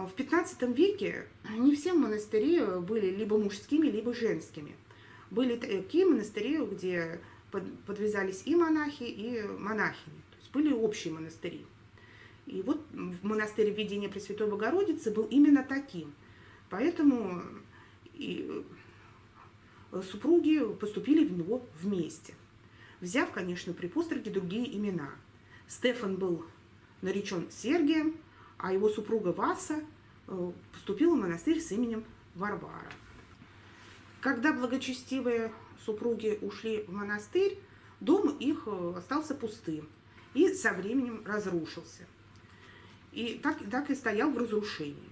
В 15 веке не все монастыри были либо мужскими, либо женскими. Были такие монастыри, где подвязались и монахи, и монахини. То есть были общие монастыри. И вот монастырь Введения Пресвятой Богородицы был именно таким. Поэтому и супруги поступили в него вместе, взяв, конечно, при постриге другие имена. Стефан был наречен Сергием, а его супруга Васа э, поступила в монастырь с именем Варвара. Когда благочестивые супруги ушли в монастырь, дом их э, остался пустым и со временем разрушился. И так, так и стоял в разрушении.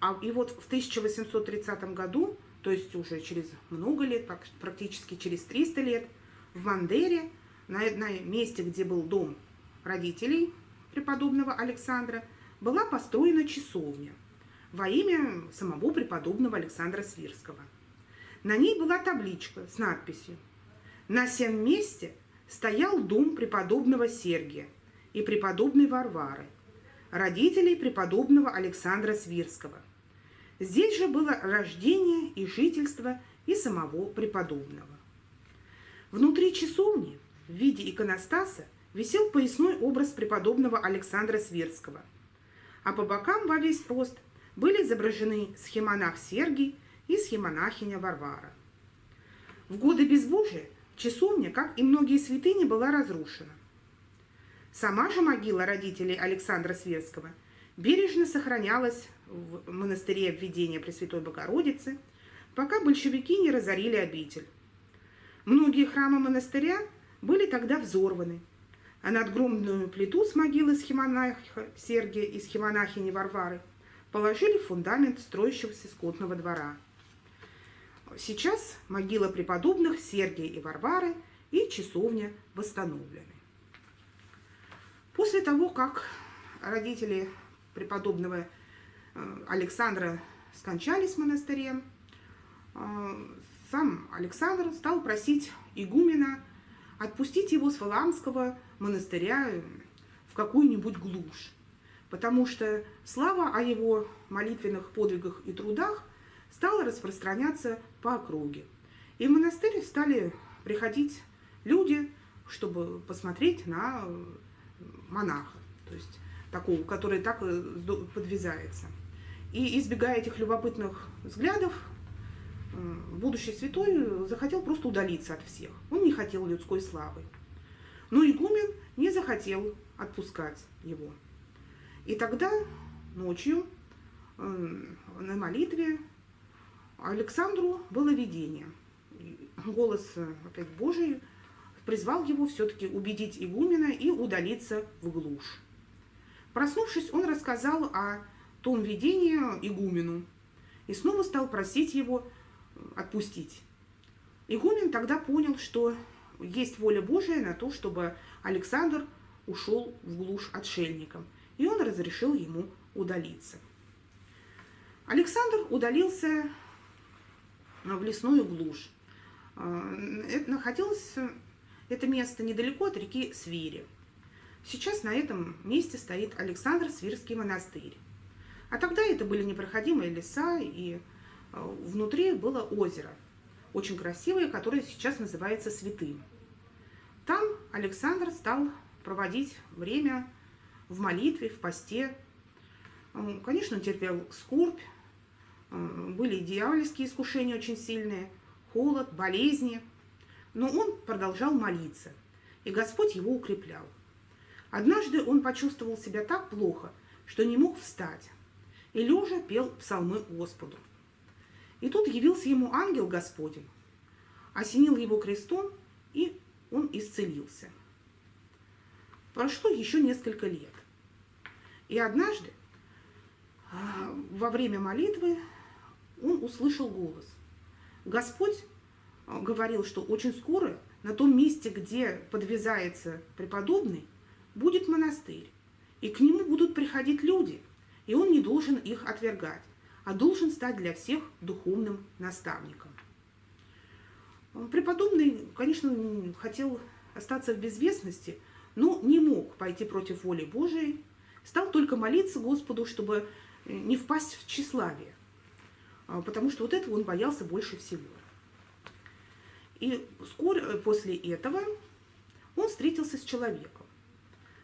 А, и вот в 1830 году, то есть уже через много лет, практически через 300 лет, в Мандере, на, на месте, где был дом родителей преподобного Александра, была построена часовня во имя самого преподобного Александра Свирского. На ней была табличка с надписью «На всем месте стоял дом преподобного Сергия и преподобной Варвары, родителей преподобного Александра Свирского. Здесь же было рождение и жительство и самого преподобного. Внутри часовни в виде иконостаса висел поясной образ преподобного Александра Свирского, а по бокам во весь рост были изображены схемонах Сергий и схемонахиня Варвара. В годы безбожия часовня, как и многие святыни, была разрушена. Сама же могила родителей Александра Сверского бережно сохранялась в монастыре обведения Пресвятой Богородицы, пока большевики не разорили обитель. Многие храмы монастыря были тогда взорваны, а надгромную плиту с могилы схемонаха Сергия и схемонахини Варвары положили фундамент строящегося скотного двора. Сейчас могила преподобных Сергия и Варвары и часовня восстановлены. После того, как родители преподобного э, Александра скончались в монастыре, э, сам Александр стал просить игумена отпустить его с Валаамского монастыря в какую-нибудь глушь, потому что слава о его молитвенных подвигах и трудах стала распространяться по округе. И в монастырь стали приходить люди, чтобы посмотреть на монаха, то есть такого, который так э, подвязается. И избегая этих любопытных взглядов, э, будущий святой захотел просто удалиться от всех. Он не хотел людской славы. Но игумен не захотел отпускать его. И тогда ночью э, на молитве Александру было видение. Голос опять Божий призвал его все-таки убедить игумена и удалиться в глушь. Проснувшись, он рассказал о том видении игумену и снова стал просить его отпустить. Игумен тогда понял, что есть воля Божия на то, чтобы Александр ушел в глушь отшельником, и он разрешил ему удалиться. Александр удалился в лесную глушь. Это находилось это место недалеко от реки Свири. Сейчас на этом месте стоит Александр Свирский монастырь. А тогда это были непроходимые леса, и э, внутри было озеро, очень красивое, которое сейчас называется Святым. Там Александр стал проводить время в молитве, в посте. Конечно, терпел скорбь, были дьявольские искушения очень сильные, холод, болезни – но он продолжал молиться, и Господь его укреплял. Однажды он почувствовал себя так плохо, что не мог встать, и лежа пел псалмы Господу. И тут явился ему ангел Господень, осенил его крестом, и он исцелился. Прошло еще несколько лет. И однажды, а, во время молитвы, он услышал голос. Господь говорил, что очень скоро на том месте, где подвязается преподобный, будет монастырь, и к нему будут приходить люди, и он не должен их отвергать, а должен стать для всех духовным наставником. Преподобный, конечно, хотел остаться в безвестности, но не мог пойти против воли Божией, стал только молиться Господу, чтобы не впасть в тщеславие, а, потому что вот этого он боялся больше всего. И вскоре после этого он встретился с человеком.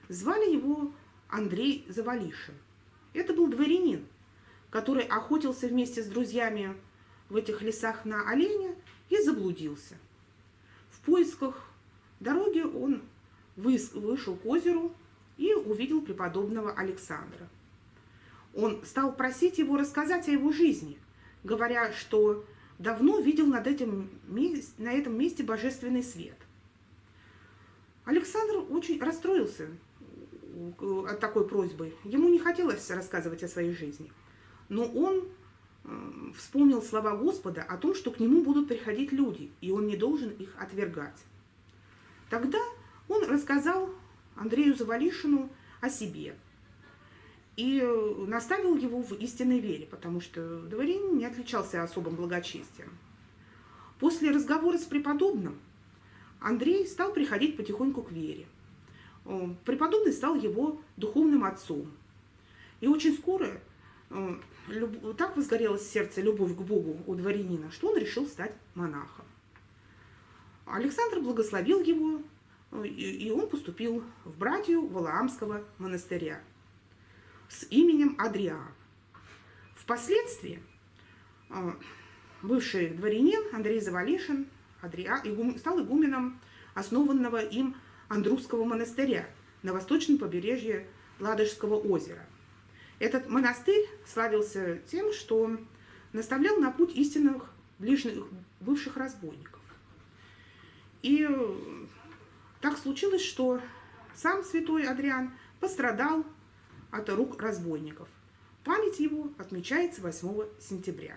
Звали его Андрей Завалишин. Это был дворянин, который охотился вместе с друзьями в этих лесах на оленя и заблудился. В поисках дороги он вышел к озеру и увидел преподобного Александра. Он стал просить его рассказать о его жизни, говоря, что давно видел над этим, на этом месте божественный свет. Александр очень расстроился от такой просьбы. Ему не хотелось рассказывать о своей жизни. Но он э, вспомнил слова Господа о том, что к нему будут приходить люди, и он не должен их отвергать. Тогда он рассказал Андрею Завалишину о себе и наставил его в истинной вере, потому что дворянин не отличался особым благочестием. После разговора с преподобным Андрей стал приходить потихоньку к вере. Преподобный стал его духовным отцом. И очень скоро так возгорелось сердце любовь к Богу у дворянина, что он решил стать монахом. Александр благословил его, и он поступил в братью Валаамского монастыря с именем Адриан. Впоследствии а, бывший дворянин Андрей Завалишин стал игуменом основанного им Андрусского монастыря на восточном побережье Ладожского озера. Этот монастырь славился тем, что наставлял на путь истинных ближних бывших разбойников. И так случилось, что сам святой Адриан пострадал от рук разбойников. Память его отмечается 8 сентября.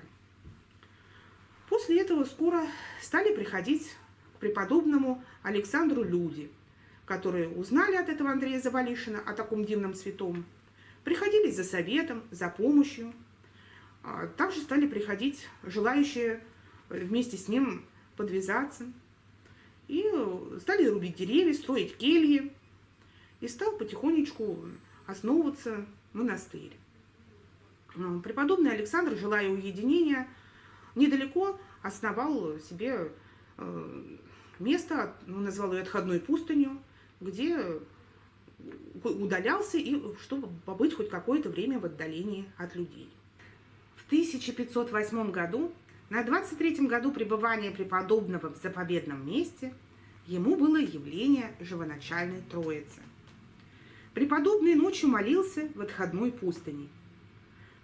После этого скоро стали приходить к преподобному Александру люди, которые узнали от этого Андрея Завалишина о таком дивном святом, приходили за советом, за помощью. А также стали приходить желающие вместе с ним подвязаться – и стали рубить деревья, строить кельи. И стал потихонечку основываться монастырь. Преподобный Александр, желая уединения, недалеко основал себе э, место, ну, назвал ее отходной пустынью, где удалялся, и чтобы побыть хоть какое-то время в отдалении от людей. В 1508 году на 23-м году пребывания преподобного в заповедном месте ему было явление живоначальной Троицы. Преподобный ночью молился в отходной пустыне.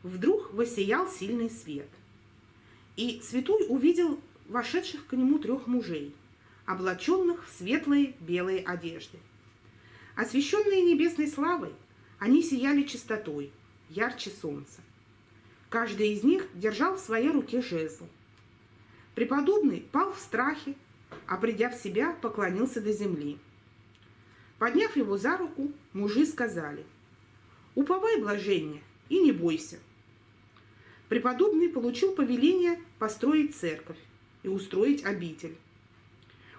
Вдруг воссиял сильный свет. И святой увидел вошедших к нему трех мужей, облаченных в светлые белые одежды. Освещенные небесной славой, они сияли чистотой, ярче солнца. Каждый из них держал в своей руке жезл – Преподобный пал в страхе, а придя в себя, поклонился до земли. Подняв его за руку, мужи сказали, «Уповай, блажение, и не бойся». Преподобный получил повеление построить церковь и устроить обитель.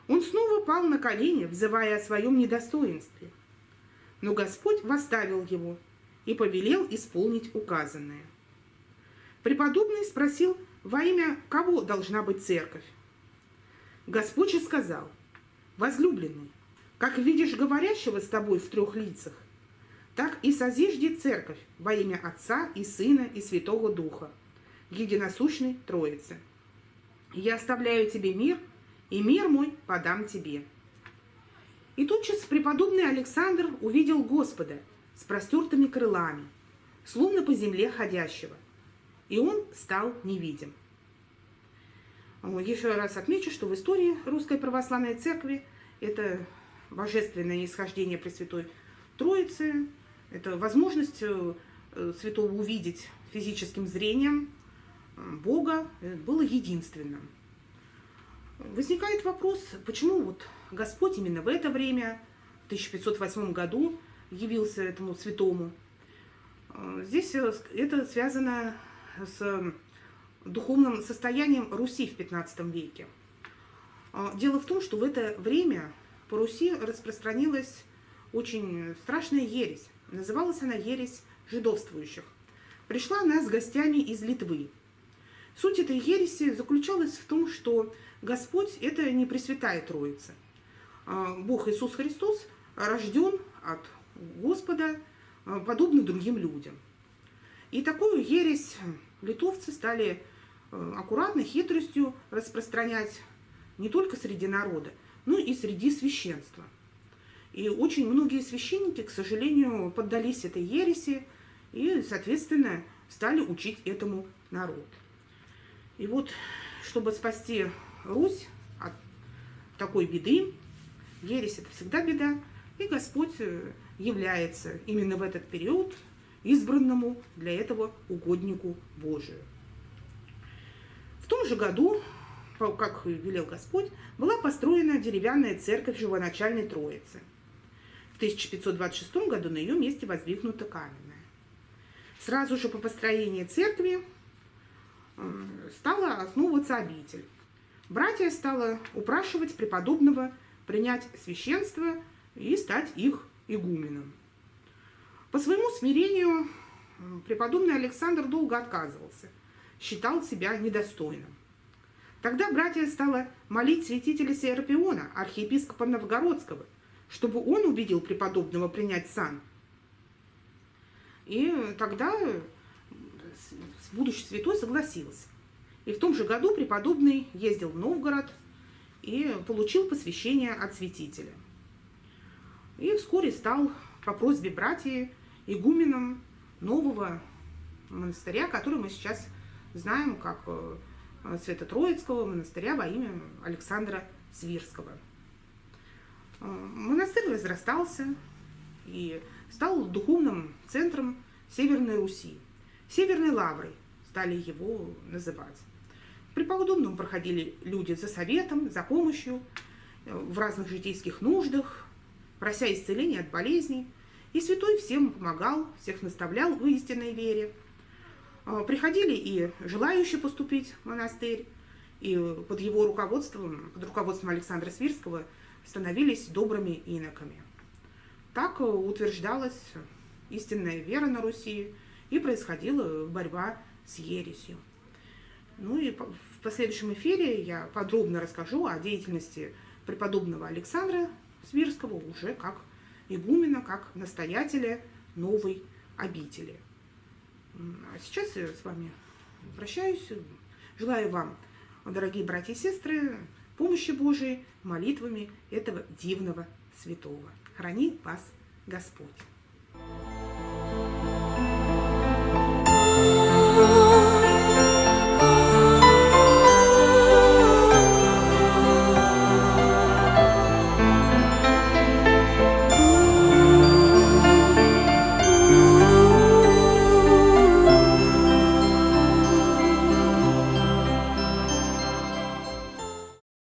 Он снова пал на колени, взывая о своем недостоинстве. Но Господь восставил его и повелел исполнить указанное. Преподобный спросил во имя кого должна быть церковь? Господь же сказал, возлюбленный, как видишь говорящего с тобой в трех лицах, так и созижди церковь во имя Отца и Сына и Святого Духа, единосущной Троицы. Я оставляю тебе мир, и мир мой подам тебе. И тотчас преподобный Александр увидел Господа с простертыми крылами, словно по земле ходящего – и он стал невидим. Еще раз отмечу, что в истории Русской Православной Церкви это божественное исхождение Пресвятой Троицы, это возможность э, святого увидеть физическим зрением э, Бога э, было единственным. Возникает вопрос, почему вот Господь именно в это время, в 1508 году, явился этому святому. Здесь это связано с духовным состоянием Руси в XV веке. Дело в том, что в это время по Руси распространилась очень страшная ересь. Называлась она ересь жидовствующих. пришла она с гостями из Литвы. Суть этой ереси заключалась в том, что Господь – это не Пресвятая Троица. А, Бог Иисус Христос рожден от Господа, а, подобно другим людям. И такую ересь литовцы стали а, аккуратно, хитростью распространять не только среди народа, но и среди священства. И очень многие священники, к сожалению, поддались этой ереси и, соответственно, стали учить этому народ. И вот, чтобы спасти Русь от такой беды, ересь это всегда беда, и Господь э, является именно в этот период избранному для этого угоднику Божию. В том же году, как велел Господь, была построена деревянная церковь Живоначальной Троицы. В 1526 году на ее месте воздвигнута каменная. Сразу же по построении церкви э, стала основываться обитель. Братья стало упрашивать преподобного принять священство и стать их игуменом. По своему смирению преподобный Александр долго отказывался, считал себя недостойным. Тогда братья стало молить святителя Серапиона, архиепископа Новгородского, чтобы он убедил преподобного принять сан. И тогда будущий святой согласился. И в том же году преподобный ездил в Новгород и получил посвящение от святителя. И вскоре стал по просьбе братьев игуменом нового монастыря, который мы сейчас знаем как э, Свято-Троицкого монастыря во имя Александра Свирского. Э, монастырь разрастался и стал духовным центром Северной Руси. Северной Лаврой стали его называть. При Преподобному проходили люди за советом, за помощью э, в разных житейских нуждах, прося исцеления от болезней. И святой всем помогал, всех наставлял в истинной вере. Э, приходили и желающие поступить в монастырь, и под его руководством, под руководством Александра Свирского, становились добрыми иноками. Так э, утверждалась истинная вера на Руси, и происходила борьба с ересью. Ну и в последующем эфире я подробно расскажу о деятельности преподобного Александра Свирского уже как игумена, как настоятеля новой обители. А сейчас я с вами прощаюсь. Желаю вам, дорогие братья и сестры, помощи Божией молитвами этого дивного святого. Храни вас Господь!